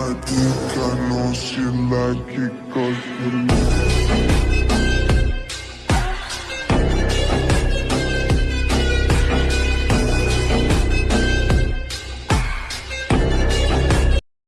I think I know she like it cause